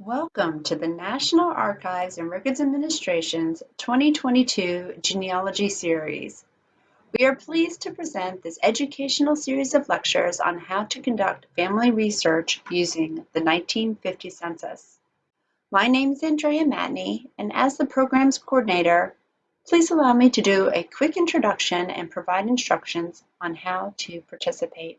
Welcome to the National Archives and Records Administration's 2022 Genealogy Series. We are pleased to present this educational series of lectures on how to conduct family research using the 1950 census. My name is Andrea Matney, and as the program's coordinator, please allow me to do a quick introduction and provide instructions on how to participate.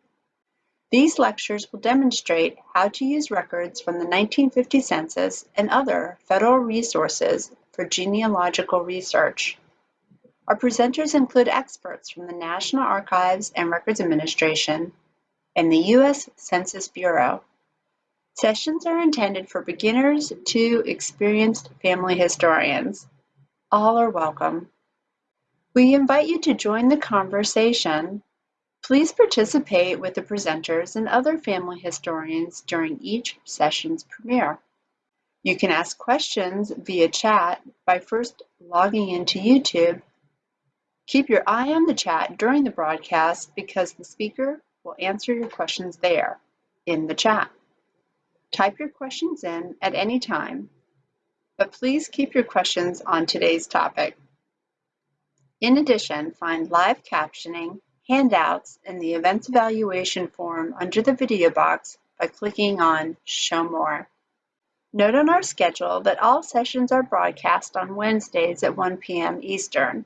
These lectures will demonstrate how to use records from the 1950 census and other federal resources for genealogical research. Our presenters include experts from the National Archives and Records Administration and the U.S. Census Bureau. Sessions are intended for beginners to experienced family historians. All are welcome. We invite you to join the conversation Please participate with the presenters and other family historians during each session's premiere. You can ask questions via chat by first logging into YouTube. Keep your eye on the chat during the broadcast because the speaker will answer your questions there in the chat. Type your questions in at any time, but please keep your questions on today's topic. In addition, find live captioning handouts in the Events Evaluation form under the video box by clicking on Show More. Note on our schedule that all sessions are broadcast on Wednesdays at 1 p.m. Eastern.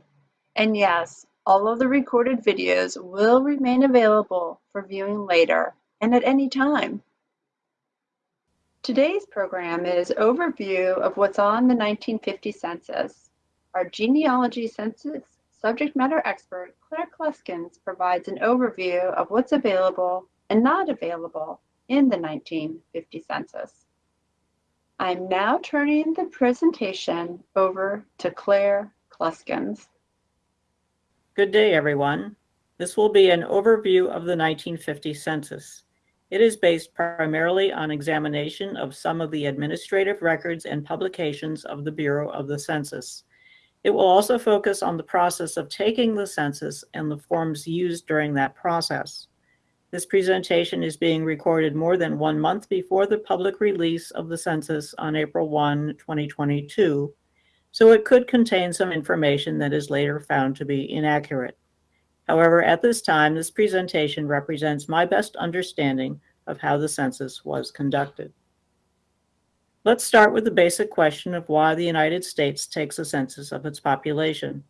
And yes, all of the recorded videos will remain available for viewing later and at any time. Today's program is overview of what's on the 1950 census. Our genealogy census subject matter expert Claire Kluskens provides an overview of what's available and not available in the 1950 census. I'm now turning the presentation over to Claire Kluskens. Good day, everyone. This will be an overview of the 1950 census. It is based primarily on examination of some of the administrative records and publications of the Bureau of the Census. It will also focus on the process of taking the census and the forms used during that process. This presentation is being recorded more than one month before the public release of the census on April 1, 2022, so it could contain some information that is later found to be inaccurate. However, at this time, this presentation represents my best understanding of how the census was conducted. Let's start with the basic question of why the United States takes a census of its population.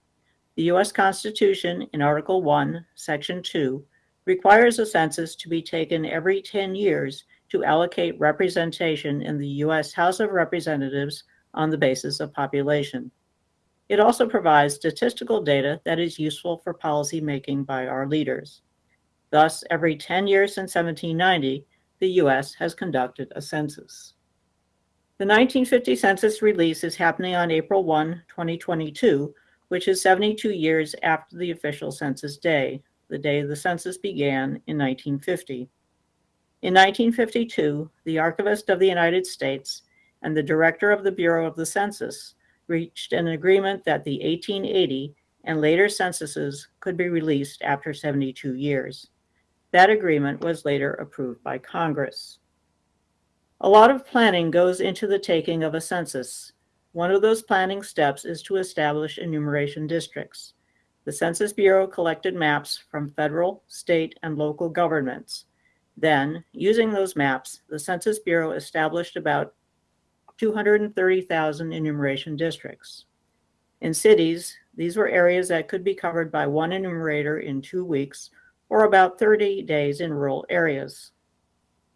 The U.S. Constitution, in Article 1, Section 2, requires a census to be taken every 10 years to allocate representation in the U.S. House of Representatives on the basis of population. It also provides statistical data that is useful for policy making by our leaders. Thus, every 10 years since 1790, the U.S. has conducted a census. The 1950 census release is happening on April 1, 2022, which is 72 years after the official census day, the day the census began in 1950. In 1952, the Archivist of the United States and the Director of the Bureau of the Census reached an agreement that the 1880 and later censuses could be released after 72 years. That agreement was later approved by Congress. A lot of planning goes into the taking of a census. One of those planning steps is to establish enumeration districts. The Census Bureau collected maps from federal, state, and local governments. Then, using those maps, the Census Bureau established about 230,000 enumeration districts. In cities, these were areas that could be covered by one enumerator in two weeks or about 30 days in rural areas.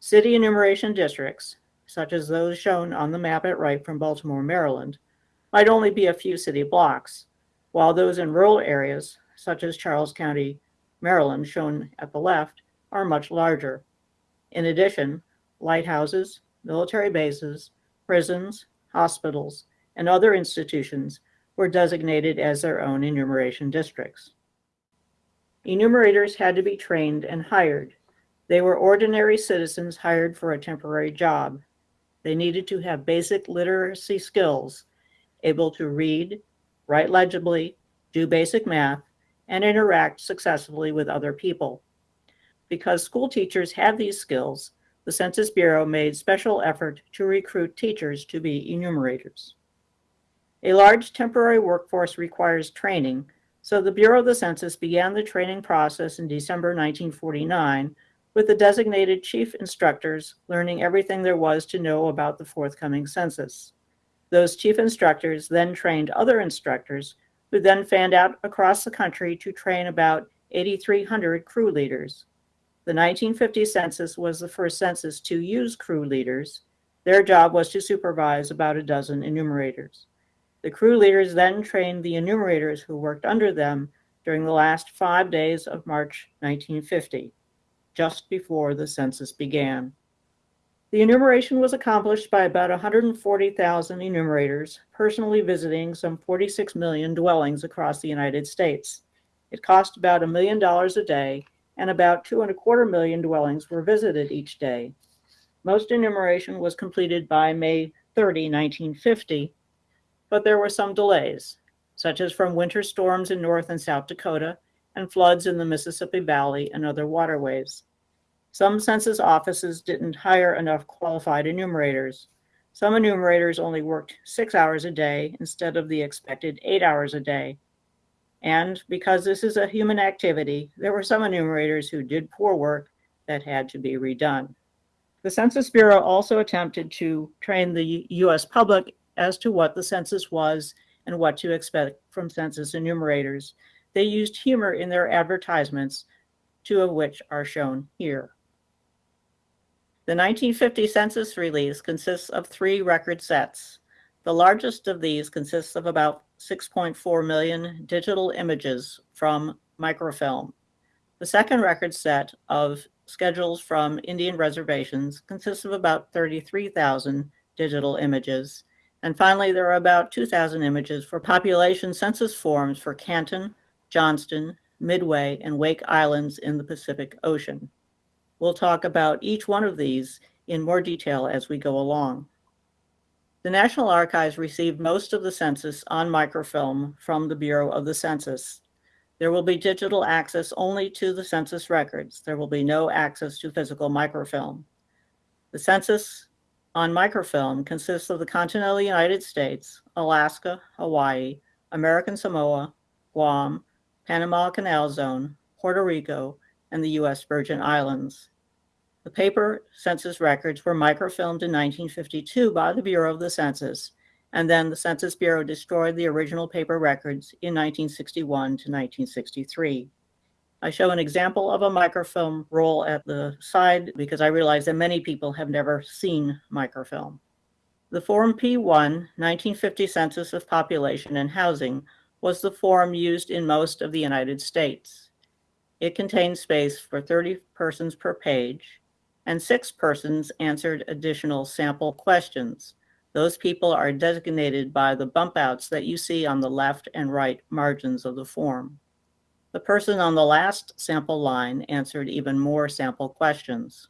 City enumeration districts, such as those shown on the map at right from Baltimore, Maryland, might only be a few city blocks, while those in rural areas, such as Charles County, Maryland, shown at the left, are much larger. In addition, lighthouses, military bases, prisons, hospitals, and other institutions were designated as their own enumeration districts. Enumerators had to be trained and hired they were ordinary citizens hired for a temporary job. They needed to have basic literacy skills, able to read, write legibly, do basic math, and interact successfully with other people. Because school teachers had these skills, the Census Bureau made special effort to recruit teachers to be enumerators. A large temporary workforce requires training, so the Bureau of the Census began the training process in December 1949 with the designated chief instructors learning everything there was to know about the forthcoming census. Those chief instructors then trained other instructors who then fanned out across the country to train about 8,300 crew leaders. The 1950 census was the first census to use crew leaders. Their job was to supervise about a dozen enumerators. The crew leaders then trained the enumerators who worked under them during the last five days of March 1950, just before the census began. The enumeration was accomplished by about 140,000 enumerators personally visiting some 46 million dwellings across the United States. It cost about a million dollars a day, and about two and a quarter million dwellings were visited each day. Most enumeration was completed by May 30, 1950, but there were some delays, such as from winter storms in North and South Dakota and floods in the Mississippi Valley and other waterways. Some census offices didn't hire enough qualified enumerators. Some enumerators only worked six hours a day instead of the expected eight hours a day. And because this is a human activity, there were some enumerators who did poor work that had to be redone. The Census Bureau also attempted to train the US public as to what the census was and what to expect from census enumerators. They used humor in their advertisements, two of which are shown here. The 1950 census release consists of three record sets. The largest of these consists of about 6.4 million digital images from microfilm. The second record set of schedules from Indian reservations consists of about 33,000 digital images. And finally, there are about 2,000 images for population census forms for Canton, Johnston, Midway, and Wake Islands in the Pacific Ocean. We'll talk about each one of these in more detail as we go along. The National Archives received most of the census on microfilm from the Bureau of the Census. There will be digital access only to the census records. There will be no access to physical microfilm. The census on microfilm consists of the continental United States, Alaska, Hawaii, American Samoa, Guam, Panama Canal Zone, Puerto Rico, and the U.S. Virgin Islands. The paper census records were microfilmed in 1952 by the Bureau of the Census, and then the Census Bureau destroyed the original paper records in 1961 to 1963. I show an example of a microfilm roll at the side because I realize that many people have never seen microfilm. The Form P1 1950 Census of Population and Housing was the form used in most of the United States. It contained space for 30 persons per page and six persons answered additional sample questions. Those people are designated by the bump outs that you see on the left and right margins of the form. The person on the last sample line answered even more sample questions.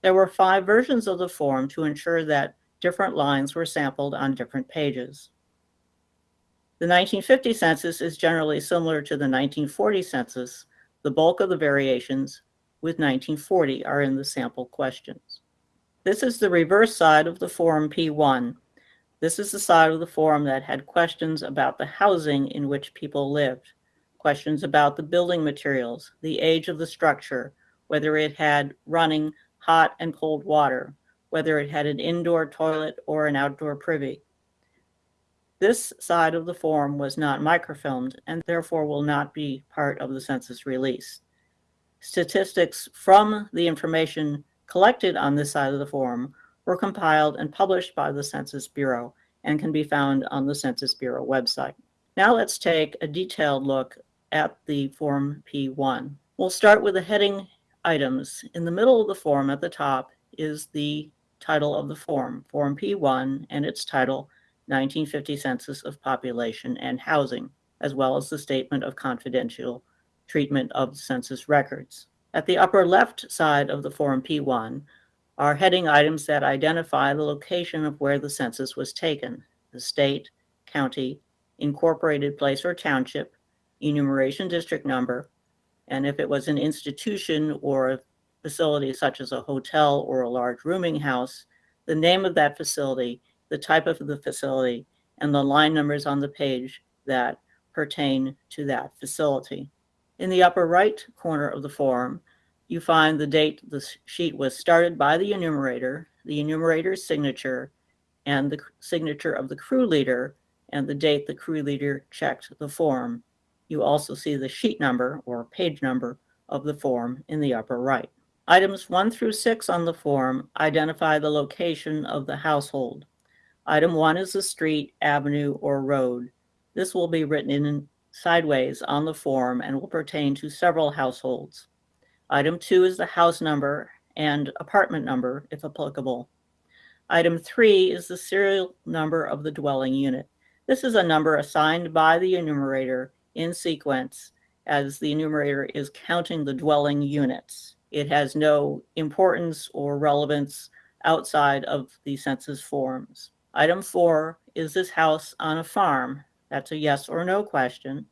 There were five versions of the form to ensure that different lines were sampled on different pages. The 1950 census is generally similar to the 1940 census. The bulk of the variations with 1940 are in the sample questions. This is the reverse side of the form P1. This is the side of the form that had questions about the housing in which people lived, questions about the building materials, the age of the structure, whether it had running hot and cold water, whether it had an indoor toilet or an outdoor privy. This side of the form was not microfilmed and therefore will not be part of the census release. Statistics from the information collected on this side of the form were compiled and published by the Census Bureau and can be found on the Census Bureau website. Now let's take a detailed look at the Form P1. We'll start with the heading items. In the middle of the form at the top is the title of the form, Form P1, and its title, 1950 Census of Population and Housing, as well as the Statement of Confidential treatment of census records. At the upper left side of the Form P1 are heading items that identify the location of where the census was taken, the state, county, incorporated place or township, enumeration district number, and if it was an institution or facility such as a hotel or a large rooming house, the name of that facility, the type of the facility, and the line numbers on the page that pertain to that facility. In the upper right corner of the form, you find the date the sheet was started by the enumerator, the enumerator's signature, and the signature of the crew leader, and the date the crew leader checked the form. You also see the sheet number or page number of the form in the upper right. Items one through six on the form identify the location of the household. Item one is the street, avenue, or road. This will be written in sideways on the form and will pertain to several households. Item two is the house number and apartment number, if applicable. Item three is the serial number of the dwelling unit. This is a number assigned by the enumerator in sequence as the enumerator is counting the dwelling units. It has no importance or relevance outside of the census forms. Item four, is this house on a farm? That's a yes or no question.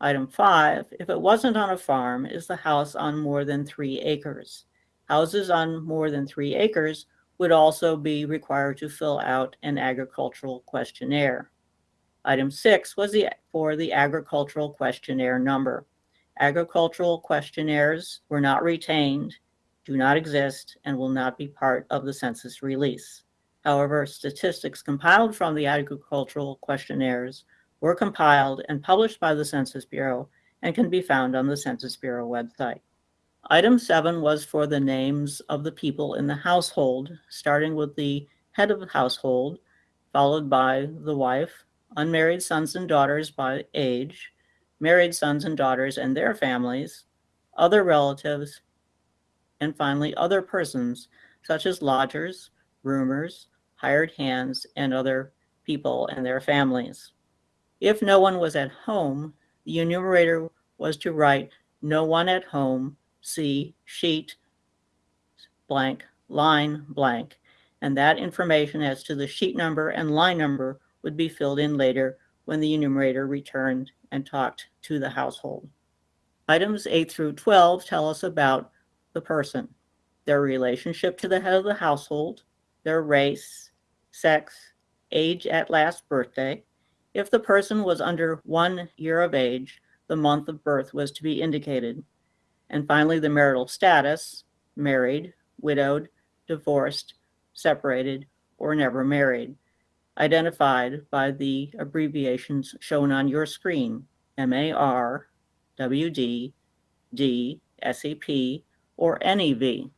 Item five, if it wasn't on a farm, is the house on more than three acres? Houses on more than three acres would also be required to fill out an agricultural questionnaire. Item six was the, for the agricultural questionnaire number. Agricultural questionnaires were not retained, do not exist, and will not be part of the census release. However, statistics compiled from the agricultural questionnaires were compiled and published by the Census Bureau and can be found on the Census Bureau website. Item seven was for the names of the people in the household, starting with the head of the household, followed by the wife, unmarried sons and daughters by age, married sons and daughters and their families, other relatives, and finally other persons such as lodgers, roomers, hired hands, and other people and their families. If no one was at home, the enumerator was to write no one at home, see sheet blank, line blank, and that information as to the sheet number and line number would be filled in later when the enumerator returned and talked to the household. Items 8 through 12 tell us about the person, their relationship to the head of the household, their race, sex, age at last birthday. If the person was under one year of age, the month of birth was to be indicated. And finally, the marital status, married, widowed, divorced, separated, or never married identified by the abbreviations shown on your screen, MAR, WD, D, SEP, or NEV.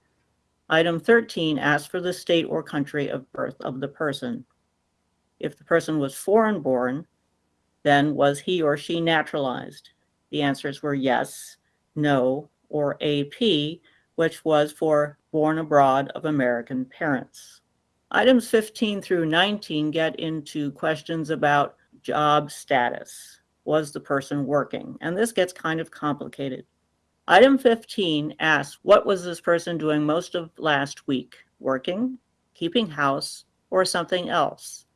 Item 13 asks for the state or country of birth of the person. If the person was foreign born, then was he or she naturalized? The answers were yes, no, or AP, which was for born abroad of American parents. Items 15 through 19 get into questions about job status. Was the person working? And this gets kind of complicated. Item 15 asks, what was this person doing most of last week? Working, keeping house, or something else?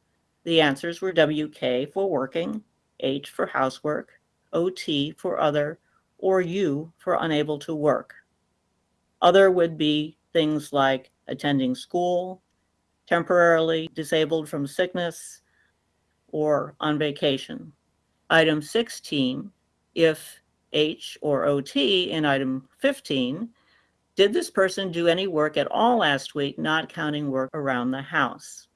The answers were WK for working, H for housework, OT for other, or U for unable to work. Other would be things like attending school, temporarily disabled from sickness, or on vacation. Item 16, if H or OT in item 15, did this person do any work at all last week, not counting work around the house?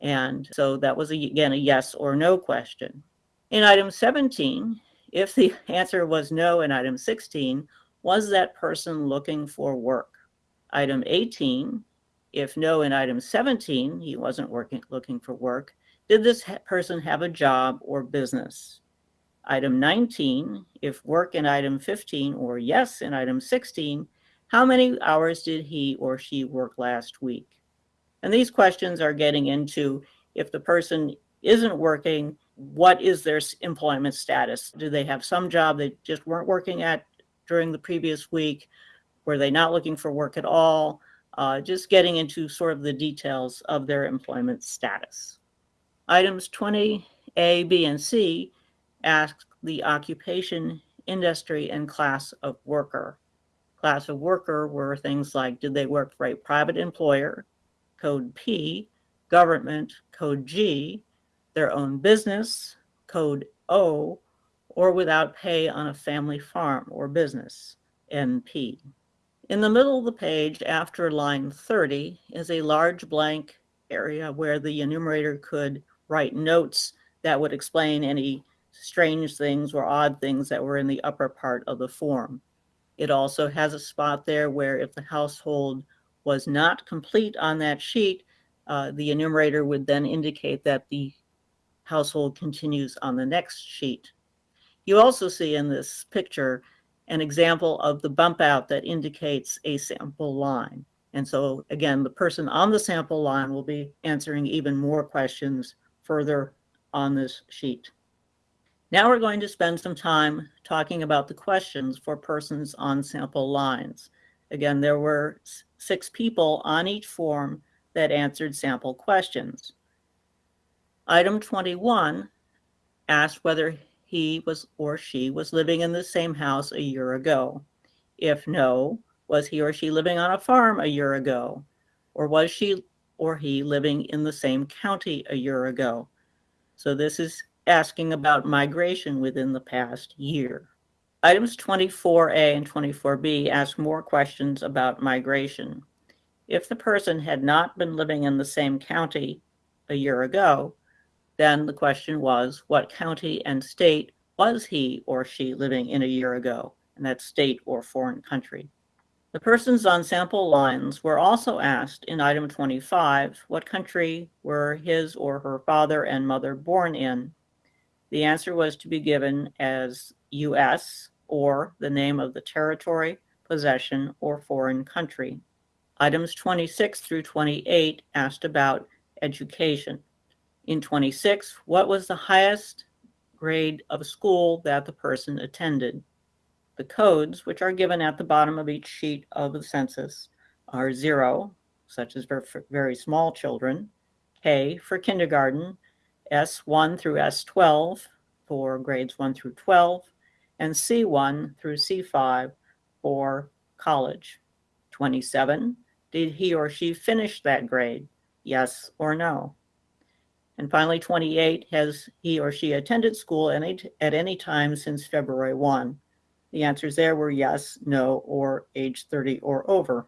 And so that was, again, a yes or no question. In item 17, if the answer was no in item 16, was that person looking for work? Item 18, if no in item 17, he wasn't working, looking for work, did this person have a job or business? Item 19, if work in item 15 or yes in item 16, how many hours did he or she work last week? And these questions are getting into if the person isn't working, what is their employment status? Do they have some job they just weren't working at during the previous week? Were they not looking for work at all? uh, just getting into sort of the details of their employment status. Items 20A, B, and C ask the occupation, industry, and class of worker. class of worker were things like, did they work for a private employer, code P, government, code G, their own business, code O, or without pay on a family farm or business, NP. In the middle of the page, after line 30, is a large blank area where the enumerator could write notes that would explain any strange things or odd things that were in the upper part of the form. It also has a spot there where if the household was not complete on that sheet, uh, the enumerator would then indicate that the household continues on the next sheet. You also see in this picture an example of the bump out that indicates a sample line. And so again, the person on the sample line will be answering even more questions further on this sheet. Now we're going to spend some time talking about the questions for persons on sample lines. Again, there were six people on each form that answered sample questions. Item 21 asked whether he was or she was living in the same house a year ago. If no, was he or she living on a farm a year ago? Or was she or he living in the same county a year ago? So this is asking about migration within the past year. Items 24A and 24B ask more questions about migration. If the person had not been living in the same county a year ago, then the question was, what county and state was he or she living in a year ago, and that state or foreign country? The persons on sample lines were also asked in item 25, what country were his or her father and mother born in? The answer was to be given as U.S. or the name of the territory, possession, or foreign country. Items 26 through 28 asked about education. In 26, what was the highest grade of school that the person attended? The codes, which are given at the bottom of each sheet of the census, are zero, such as for very small children, K for kindergarten, S1 through S12 for grades 1 through 12, and C1 through C5 for college. 27, did he or she finish that grade? Yes or no? And finally, 28, has he or she attended school any, at any time since February 1? The answers there were yes, no, or age 30 or over.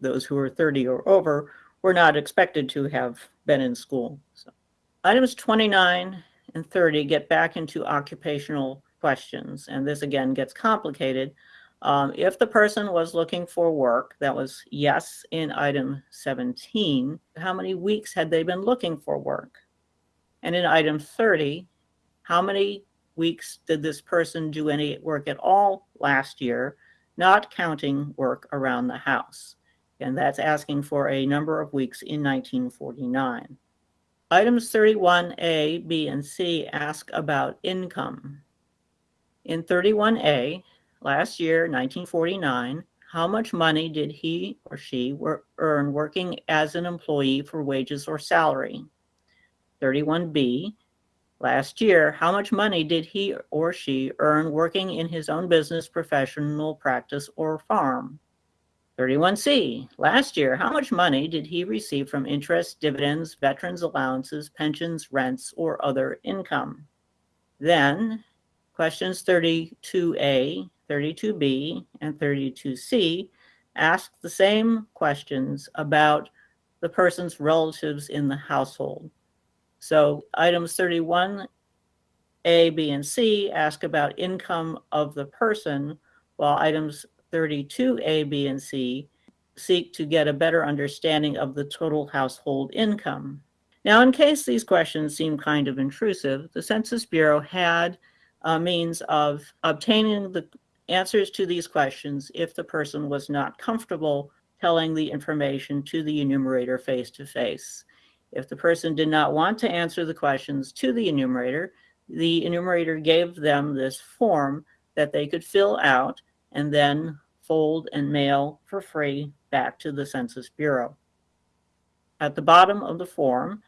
Those who are 30 or over were not expected to have been in school. So. Items 29 and 30 get back into occupational questions. And this again gets complicated. Um, if the person was looking for work, that was yes in item 17, how many weeks had they been looking for work? And in item 30, how many weeks did this person do any work at all last year, not counting work around the house? And that's asking for a number of weeks in 1949. Items 31A, B, and C ask about income. In 31A, last year, 1949, how much money did he or she earn working as an employee for wages or salary? 31B, last year, how much money did he or she earn working in his own business, professional practice, or farm? 31C, last year, how much money did he receive from interest, dividends, veterans allowances, pensions, rents, or other income? Then questions 32A, 32B, and 32C ask the same questions about the person's relatives in the household. So items 31A, B, and C ask about income of the person, while items 32 A, B, and C seek to get a better understanding of the total household income. Now, in case these questions seem kind of intrusive, the Census Bureau had a means of obtaining the answers to these questions if the person was not comfortable telling the information to the enumerator face to face. If the person did not want to answer the questions to the enumerator, the enumerator gave them this form that they could fill out and then fold and mail for free back to the Census Bureau. At the bottom of the form,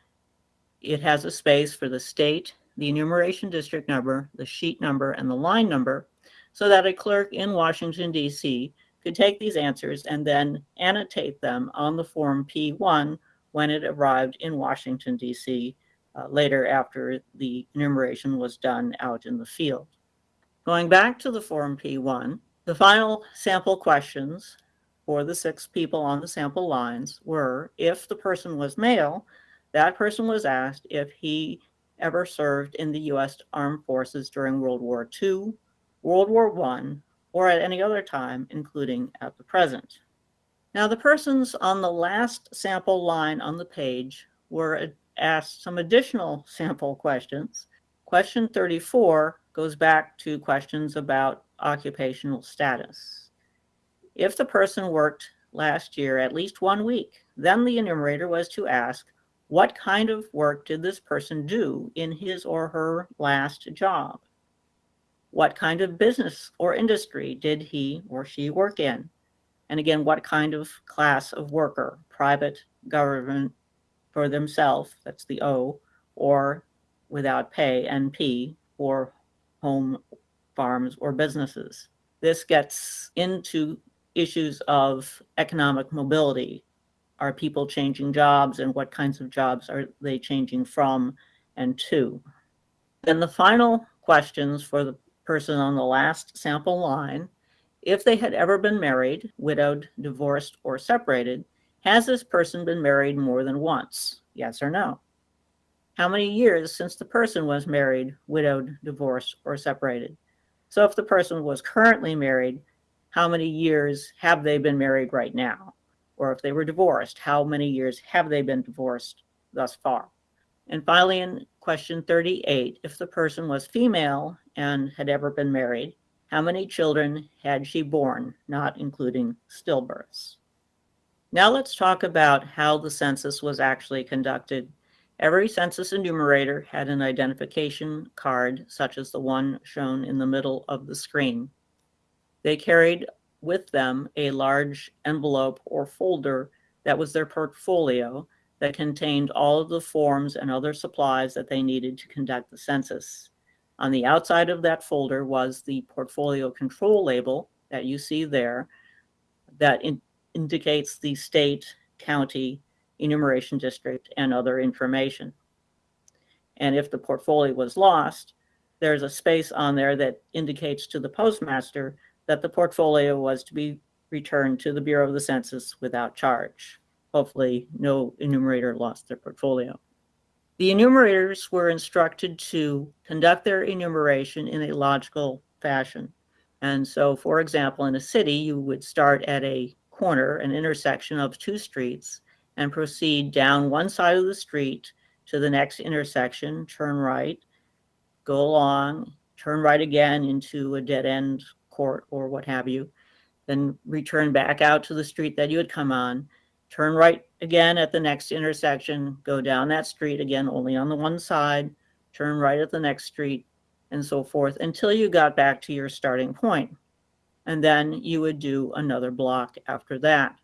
it has a space for the state, the enumeration district number, the sheet number, and the line number, so that a clerk in Washington, D.C. could take these answers and then annotate them on the Form P1 when it arrived in Washington, D.C. Uh, later after the enumeration was done out in the field. Going back to the Form P1, the final sample questions for the six people on the sample lines were if the person was male, that person was asked if he ever served in the U.S. Armed Forces during World War II, World War I, or at any other time, including at the present. Now, the persons on the last sample line on the page were asked some additional sample questions. Question 34 goes back to questions about occupational status. If the person worked last year at least one week, then the enumerator was to ask, what kind of work did this person do in his or her last job? What kind of business or industry did he or she work in? And again, what kind of class of worker, private, government, for themselves, that's the O, or without pay, NP, or home farms or businesses. This gets into issues of economic mobility. Are people changing jobs and what kinds of jobs are they changing from and to? Then the final questions for the person on the last sample line, if they had ever been married, widowed, divorced, or separated, has this person been married more than once? Yes or no? How many years since the person was married, widowed, divorced, or separated? So if the person was currently married, how many years have they been married right now? Or if they were divorced, how many years have they been divorced thus far? And finally, in question 38, if the person was female and had ever been married, how many children had she born, not including stillbirths? Now let's talk about how the census was actually conducted Every census enumerator had an identification card, such as the one shown in the middle of the screen. They carried with them a large envelope or folder that was their portfolio that contained all of the forms and other supplies that they needed to conduct the census. On the outside of that folder was the portfolio control label that you see there that in indicates the state, county, enumeration district, and other information. And if the portfolio was lost, there's a space on there that indicates to the postmaster that the portfolio was to be returned to the Bureau of the Census without charge. Hopefully no enumerator lost their portfolio. The enumerators were instructed to conduct their enumeration in a logical fashion. And so, for example, in a city, you would start at a corner, an intersection of two streets, and proceed down one side of the street to the next intersection, turn right, go along, turn right again into a dead end court or what have you, then return back out to the street that you had come on, turn right again at the next intersection, go down that street again, only on the one side, turn right at the next street, and so forth until you got back to your starting point. And then you would do another block after that.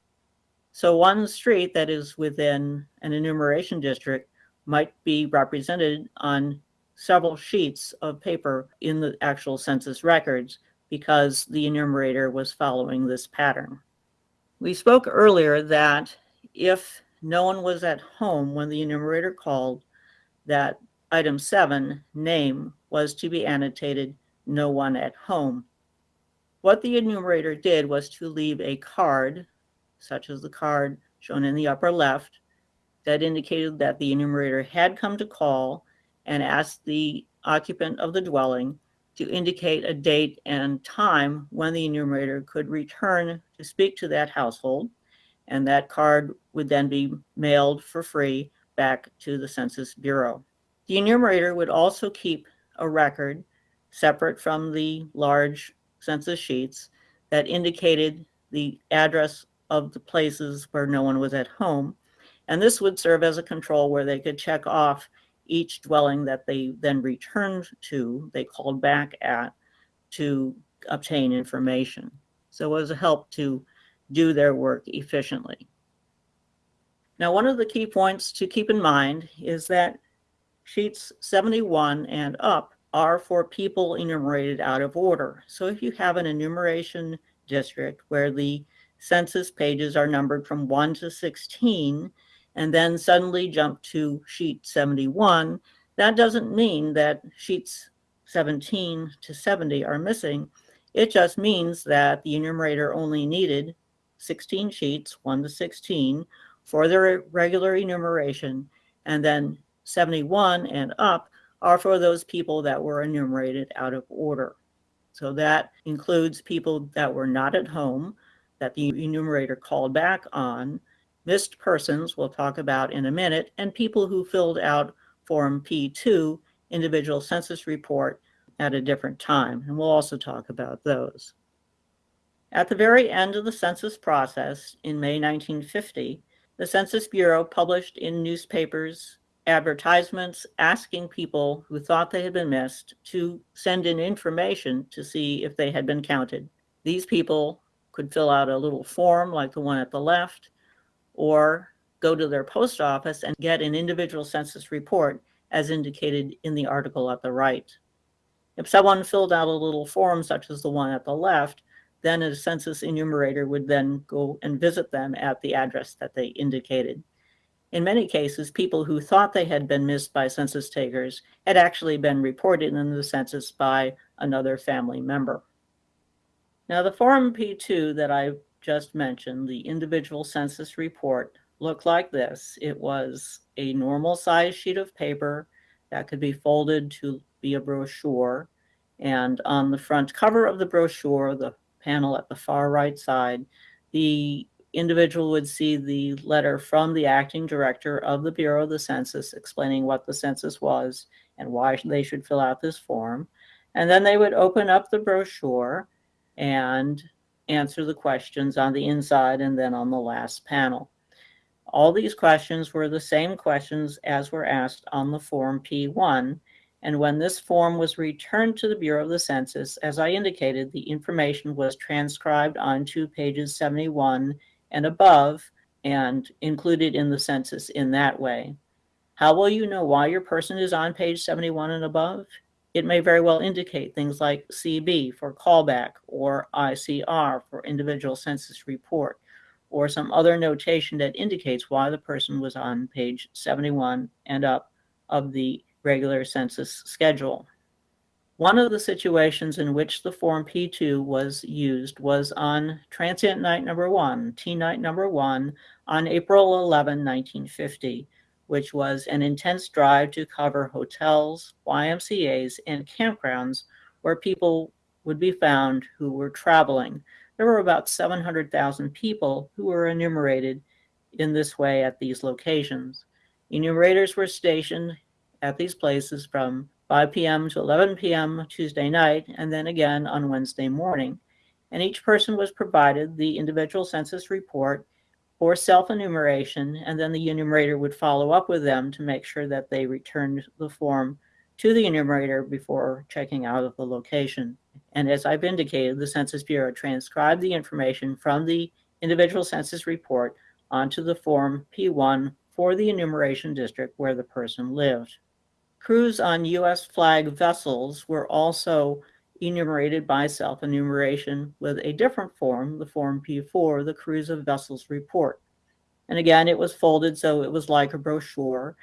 So one street that is within an enumeration district might be represented on several sheets of paper in the actual census records because the enumerator was following this pattern. We spoke earlier that if no one was at home when the enumerator called, that item seven, name, was to be annotated no one at home. What the enumerator did was to leave a card such as the card shown in the upper left, that indicated that the enumerator had come to call and asked the occupant of the dwelling to indicate a date and time when the enumerator could return to speak to that household. And that card would then be mailed for free back to the Census Bureau. The enumerator would also keep a record separate from the large census sheets that indicated the address of the places where no one was at home. And this would serve as a control where they could check off each dwelling that they then returned to, they called back at, to obtain information. So it was a help to do their work efficiently. Now, one of the key points to keep in mind is that sheets 71 and up are for people enumerated out of order. So if you have an enumeration district where the census pages are numbered from 1 to 16 and then suddenly jump to sheet 71, that doesn't mean that sheets 17 to 70 are missing. It just means that the enumerator only needed 16 sheets, 1 to 16, for their regular enumeration, and then 71 and up are for those people that were enumerated out of order. So that includes people that were not at home, that the enumerator called back on, missed persons we'll talk about in a minute, and people who filled out Form P2, individual census report, at a different time. And we'll also talk about those. At the very end of the census process in May 1950, the Census Bureau published in newspapers advertisements asking people who thought they had been missed to send in information to see if they had been counted. These people could fill out a little form like the one at the left, or go to their post office and get an individual census report as indicated in the article at the right. If someone filled out a little form such as the one at the left, then a census enumerator would then go and visit them at the address that they indicated. In many cases, people who thought they had been missed by census takers had actually been reported in the census by another family member. Now, the Form P2 that I just mentioned, the individual census report, looked like this. It was a normal size sheet of paper that could be folded to be a brochure. And on the front cover of the brochure, the panel at the far right side, the individual would see the letter from the acting director of the Bureau of the Census explaining what the census was and why they should fill out this form. And then they would open up the brochure and answer the questions on the inside and then on the last panel. All these questions were the same questions as were asked on the Form P1, and when this form was returned to the Bureau of the Census, as I indicated, the information was transcribed onto pages 71 and above and included in the census in that way. How will you know why your person is on page 71 and above? It may very well indicate things like CB for callback or ICR for individual census report or some other notation that indicates why the person was on page 71 and up of the regular census schedule. One of the situations in which the Form P2 was used was on transient night number one, T night number one, on April 11, 1950, which was an intense drive to cover hotels, YMCAs, and campgrounds where people would be found who were traveling. There were about 700,000 people who were enumerated in this way at these locations. Enumerators were stationed at these places from 5 p.m. to 11 p.m. Tuesday night, and then again on Wednesday morning. And each person was provided the individual census report for self-enumeration, and then the enumerator would follow up with them to make sure that they returned the form to the enumerator before checking out of the location. And as I've indicated, the Census Bureau transcribed the information from the individual census report onto the Form P1 for the enumeration district where the person lived. Crews on U.S. flag vessels were also enumerated by self-enumeration with a different form, the Form P4, the Crews of Vessels Report. And again, it was folded so it was like a brochure,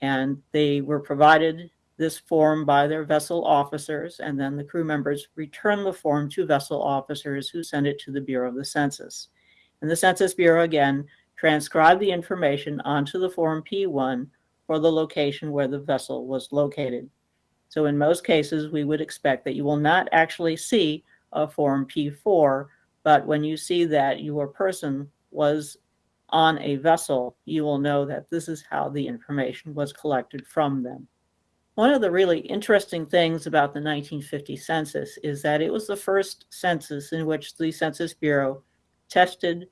and they were provided this form by their vessel officers, and then the crew members return the form to vessel officers who send it to the Bureau of the Census. And the Census Bureau, again, transcribed the information onto the Form P1 for the location where the vessel was located. So in most cases, we would expect that you will not actually see a Form P4, but when you see that your person was on a vessel, you will know that this is how the information was collected from them. One of the really interesting things about the 1950 census is that it was the first census in which the Census Bureau tested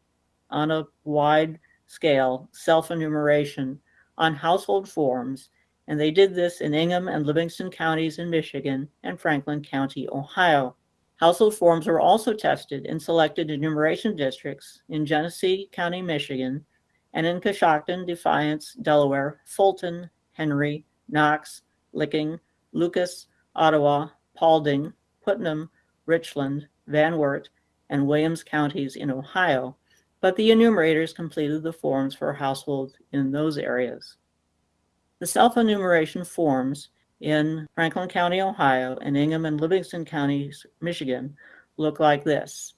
on a wide scale self-enumeration on household forms, and they did this in Ingham and Livingston counties in Michigan and Franklin County, Ohio. Household forms were also tested in selected enumeration districts in Genesee County, Michigan, and in Coshocton, Defiance, Delaware, Fulton, Henry, Knox, Licking, Lucas, Ottawa, Paulding, Putnam, Richland, Van Wert, and Williams counties in Ohio, but the enumerators completed the forms for households in those areas. The self-enumeration forms in Franklin County, Ohio, and Ingham and Livingston counties, Michigan, look like this.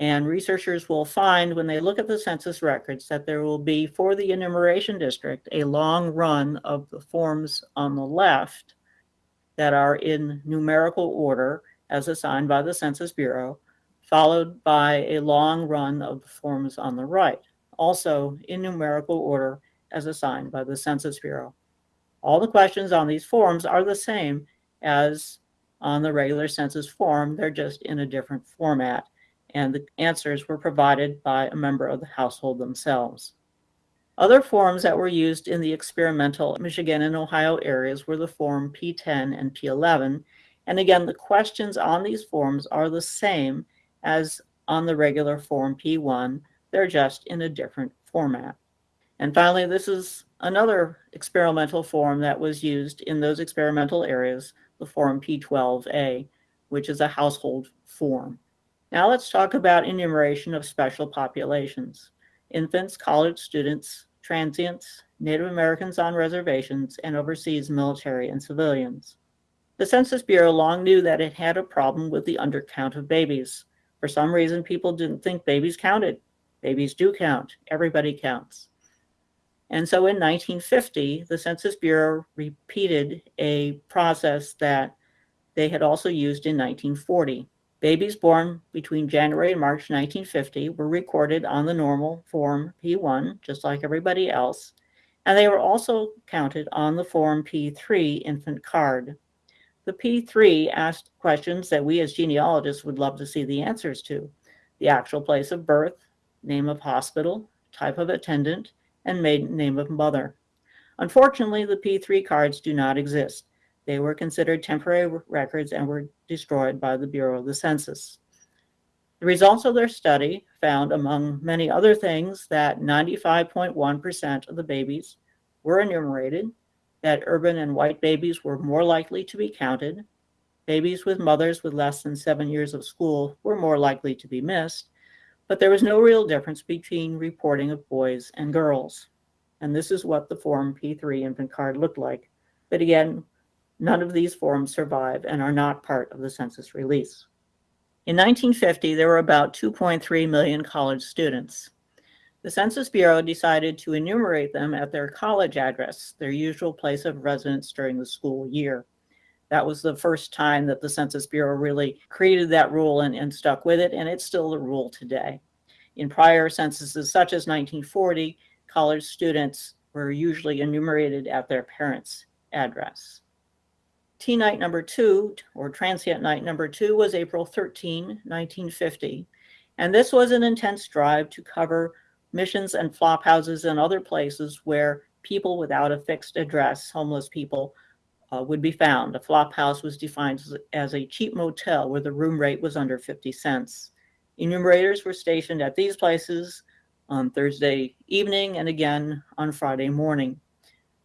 And researchers will find when they look at the census records that there will be, for the enumeration district, a long run of the forms on the left that are in numerical order as assigned by the Census Bureau, followed by a long run of the forms on the right, also in numerical order as assigned by the Census Bureau. All the questions on these forms are the same as on the regular census form, they're just in a different format and the answers were provided by a member of the household themselves. Other forms that were used in the experimental Michigan and Ohio areas were the form P10 and P11. And again, the questions on these forms are the same as on the regular form P1. They're just in a different format. And finally, this is another experimental form that was used in those experimental areas, the form P12A, which is a household form. Now let's talk about enumeration of special populations. Infants, college students, transients, Native Americans on reservations, and overseas military and civilians. The Census Bureau long knew that it had a problem with the undercount of babies. For some reason, people didn't think babies counted. Babies do count. Everybody counts. And so in 1950, the Census Bureau repeated a process that they had also used in 1940. Babies born between January and March 1950 were recorded on the normal Form P1, just like everybody else, and they were also counted on the Form P3 infant card. The P3 asked questions that we as genealogists would love to see the answers to. The actual place of birth, name of hospital, type of attendant, and maiden name of mother. Unfortunately, the P3 cards do not exist. They were considered temporary records and were destroyed by the Bureau of the Census. The results of their study found, among many other things, that 95.1% of the babies were enumerated, that urban and white babies were more likely to be counted, babies with mothers with less than seven years of school were more likely to be missed, but there was no real difference between reporting of boys and girls. And this is what the Form P3 infant card looked like. But again, None of these forms survive and are not part of the census release. In 1950, there were about 2.3 million college students. The Census Bureau decided to enumerate them at their college address, their usual place of residence during the school year. That was the first time that the Census Bureau really created that rule and, and stuck with it, and it's still the rule today. In prior censuses, such as 1940, college students were usually enumerated at their parents' address. T night number two, or transient night number two, was April 13, 1950. And this was an intense drive to cover missions and flop houses and other places where people without a fixed address, homeless people, uh, would be found. A flop house was defined as, a cheap motel where the room rate was under 50 cents. Enumerators were stationed at these places on Thursday evening and again on Friday morning.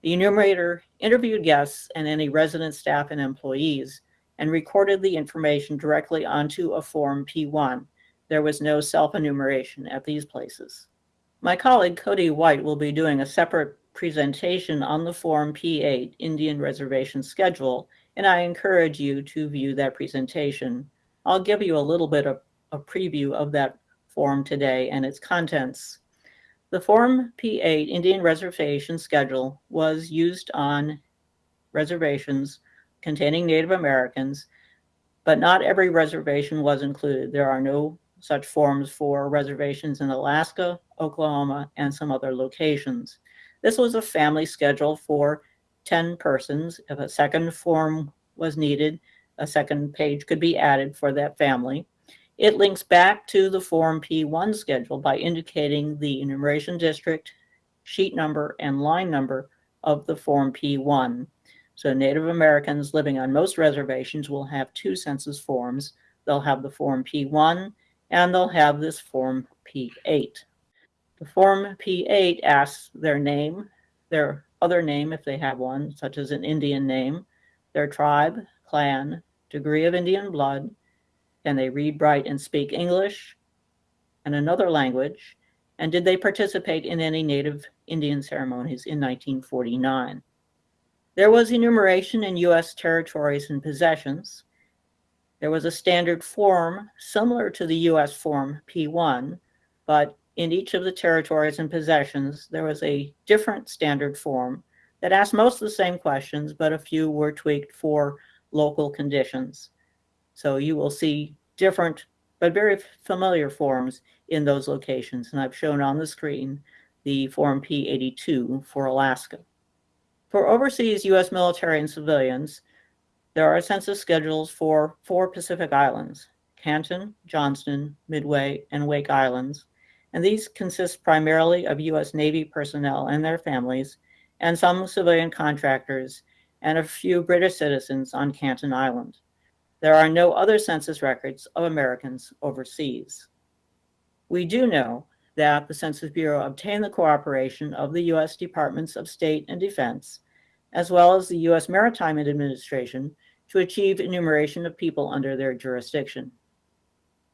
The enumerator interviewed guests and any resident staff and employees and recorded the information directly onto a Form P1. There was no self-enumeration at these places. My colleague Cody White will be doing a separate presentation on the Form P8 Indian Reservation Schedule, and I encourage you to view that presentation. I'll give you a little bit of a preview of that form today and its contents. The Form P8 Indian Reservation Schedule was used on reservations containing Native Americans, but not every reservation was included. There are no such forms for reservations in Alaska, Oklahoma, and some other locations. This was a family schedule for 10 persons. If a second form was needed, a second page could be added for that family. It links back to the Form P1 schedule by indicating the enumeration district, sheet number, and line number of the Form P1. So Native Americans living on most reservations will have two census forms. They'll have the Form P1 and they'll have this Form P8. The Form P8 asks their name, their other name if they have one, such as an Indian name, their tribe, clan, degree of Indian blood, can they read, write, and speak English? and another language? And did they participate in any Native Indian ceremonies in 1949? There was enumeration in U.S. territories and possessions. There was a standard form similar to the U.S. Form P1, but in each of the territories and possessions, there was a different standard form that asked most of the same questions, but a few were tweaked for local conditions. So you will see different but very familiar forms in those locations. And I've shown on the screen the Form P82 for Alaska. For overseas U.S. military and civilians, there are census schedules for four Pacific Islands, Canton, Johnston, Midway, and Wake Islands, and these consist primarily of U.S. Navy personnel and their families, and some civilian contractors, and a few British citizens on Canton Island. There are no other census records of Americans overseas. We do know that the Census Bureau obtained the cooperation of the U.S. Departments of State and Defense, as well as the U.S. Maritime Administration, to achieve enumeration of people under their jurisdiction.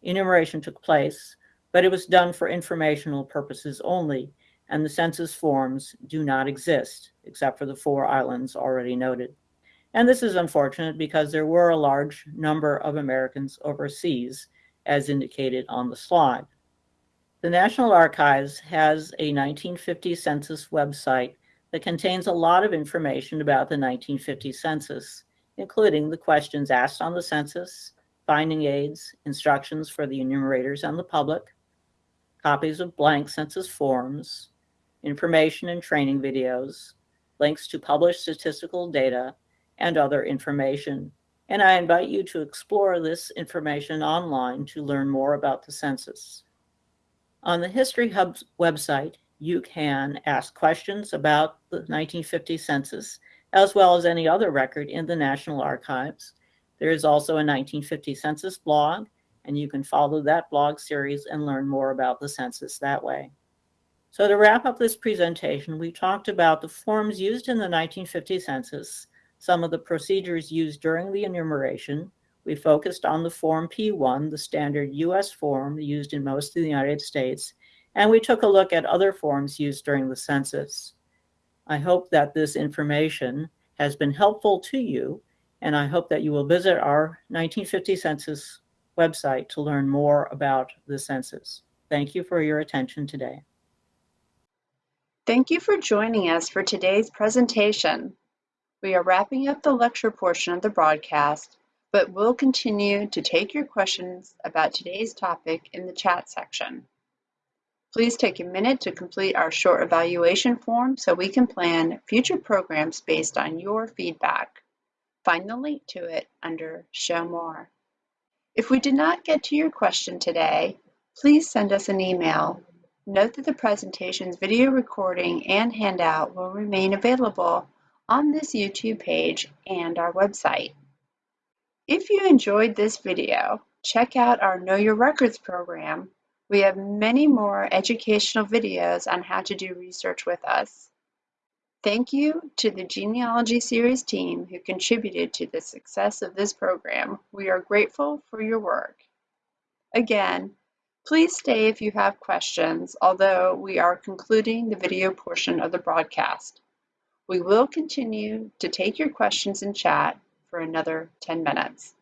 Enumeration took place but it was done for informational purposes only, and the census forms do not exist, except for the four islands already noted. And this is unfortunate because there were a large number of Americans overseas, as indicated on the slide. The National Archives has a 1950 census website that contains a lot of information about the 1950 census, including the questions asked on the census, finding aids, instructions for the enumerators and the public, copies of blank census forms, information and training videos, links to published statistical data, and other information. And I invite you to explore this information online to learn more about the census. On the History Hub website, you can ask questions about the 1950 census, as well as any other record in the National Archives. There is also a 1950 census blog and you can follow that blog series and learn more about the census that way. So to wrap up this presentation, we talked about the forms used in the 1950 census, some of the procedures used during the enumeration. We focused on the Form P1, the standard US form used in most of the United States, and we took a look at other forms used during the census. I hope that this information has been helpful to you, and I hope that you will visit our 1950 census website to learn more about the census. Thank you for your attention today. Thank you for joining us for today's presentation. We are wrapping up the lecture portion of the broadcast, but we'll continue to take your questions about today's topic in the chat section. Please take a minute to complete our short evaluation form so we can plan future programs based on your feedback. Find the link to it under Show More. If we did not get to your question today, please send us an email. Note that the presentation's video recording and handout will remain available on this YouTube page and our website. If you enjoyed this video, check out our Know Your Records program. We have many more educational videos on how to do research with us. Thank you to the Genealogy Series team who contributed to the success of this program. We are grateful for your work. Again, please stay if you have questions, although we are concluding the video portion of the broadcast. We will continue to take your questions in chat for another 10 minutes.